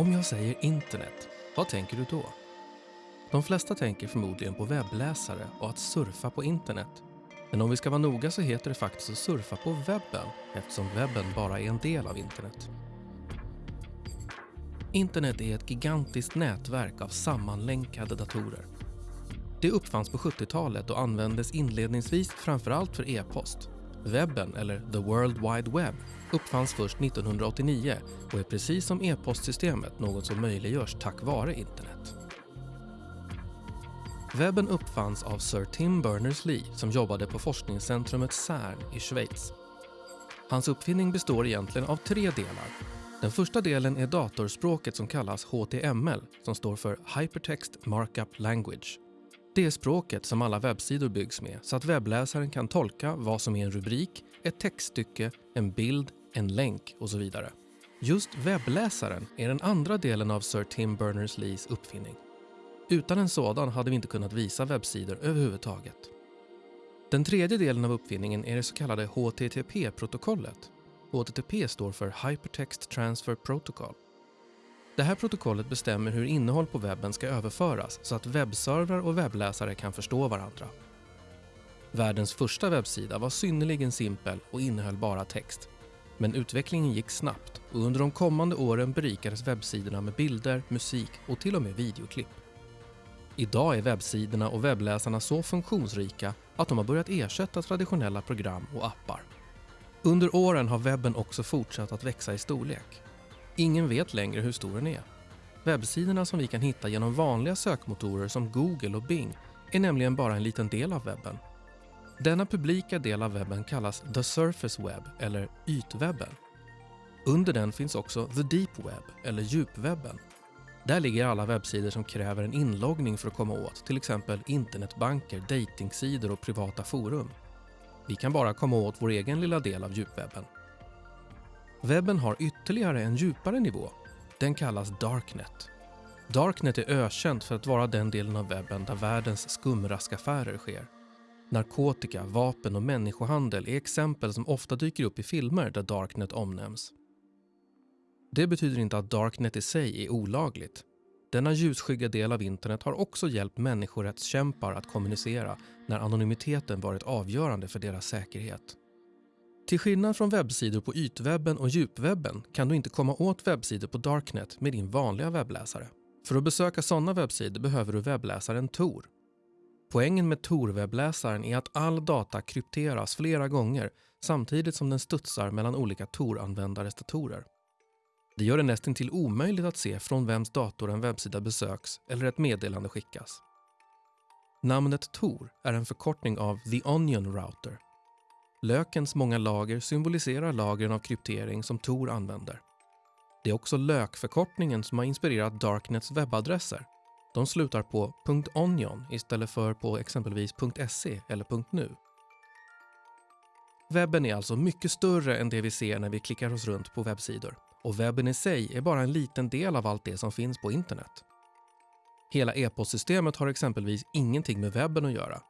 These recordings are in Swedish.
Om jag säger internet, vad tänker du då? De flesta tänker förmodligen på webbläsare och att surfa på internet. Men om vi ska vara noga så heter det faktiskt att surfa på webben eftersom webben bara är en del av internet. Internet är ett gigantiskt nätverk av sammanlänkade datorer. Det uppfanns på 70-talet och användes inledningsvis framförallt för e-post. Webben, eller the World Wide Web, uppfanns först 1989 och är precis som e-postsystemet något som möjliggörs tack vare internet. Webben uppfanns av Sir Tim Berners-Lee som jobbade på forskningscentrumet CERN i Schweiz. Hans uppfinning består egentligen av tre delar. Den första delen är datorspråket som kallas HTML som står för Hypertext Markup Language. Det är språket som alla webbsidor byggs med så att webbläsaren kan tolka vad som är en rubrik, ett textstycke, en bild, en länk och så vidare. Just webbläsaren är den andra delen av Sir Tim Berners-Lees uppfinning. Utan en sådan hade vi inte kunnat visa webbsidor överhuvudtaget. Den tredje delen av uppfinningen är det så kallade HTTP-protokollet. HTTP står för Hypertext Transfer Protocol. Det här protokollet bestämmer hur innehåll på webben ska överföras så att webbservrar och webbläsare kan förstå varandra. Världens första webbsida var synnerligen simpel och innehöll bara text. Men utvecklingen gick snabbt och under de kommande åren berikades webbsidorna med bilder, musik och till och med videoklipp. Idag är webbsidorna och webbläsarna så funktionsrika att de har börjat ersätta traditionella program och appar. Under åren har webben också fortsatt att växa i storlek. Ingen vet längre hur stor den är. Webbsidorna som vi kan hitta genom vanliga sökmotorer som Google och Bing är nämligen bara en liten del av webben. Denna publika del av webben kallas the surface web eller ytwebben. Under den finns också the deep web eller djupwebben där ligger alla webbsidor som kräver en inloggning för att komma åt, till exempel internetbanker, datingsidor och privata forum. Vi kan bara komma åt vår egen lilla del av djupwebben. Webben har ytterligare en djupare nivå. Den kallas Darknet. Darknet är ökänt för att vara den delen av webben där världens skumraskaffärer sker. Narkotika, vapen och människohandel är exempel som ofta dyker upp i filmer där Darknet omnämns. Det betyder inte att Darknet i sig är olagligt. Denna ljusskygga del av internet har också hjälpt människorättskämpar att kommunicera när anonymiteten varit avgörande för deras säkerhet. Till skillnad från webbsidor på ytwebben och djupwebben kan du inte komma åt webbsidor på Darknet med din vanliga webbläsare. För att besöka sådana webbsidor behöver du webbläsaren Tor. Poängen med Tor-webbläsaren är att all data krypteras flera gånger samtidigt som den studsar mellan olika Tor-användares datorer. Det gör det nästan till omöjligt att se från vems dator en webbsida besöks eller ett meddelande skickas. Namnet Tor är en förkortning av The Onion Router. Lökens många lager symboliserar lagren av kryptering som Tor använder. Det är också lökförkortningen som har inspirerat Darknets webbadresser. De slutar på .onion istället för på exempelvis .se eller .nu. Webben är alltså mycket större än det vi ser när vi klickar oss runt på webbsidor och webben i sig är bara en liten del av allt det som finns på internet. Hela e-postsystemet har exempelvis ingenting med webben att göra.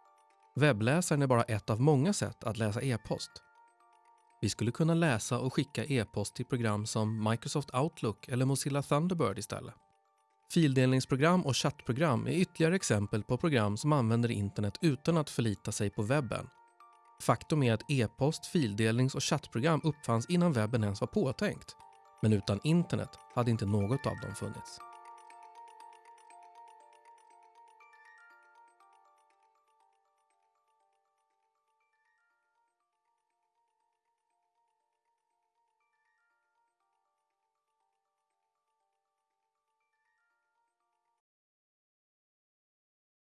Webbläsaren är bara ett av många sätt att läsa e-post. Vi skulle kunna läsa och skicka e-post till program som Microsoft Outlook eller Mozilla Thunderbird istället. Fildelningsprogram och chattprogram är ytterligare exempel på program som använder internet utan att förlita sig på webben. Faktum är att e-post, fildelnings och chattprogram uppfanns innan webben ens var påtänkt men utan internet hade inte något av dem funnits.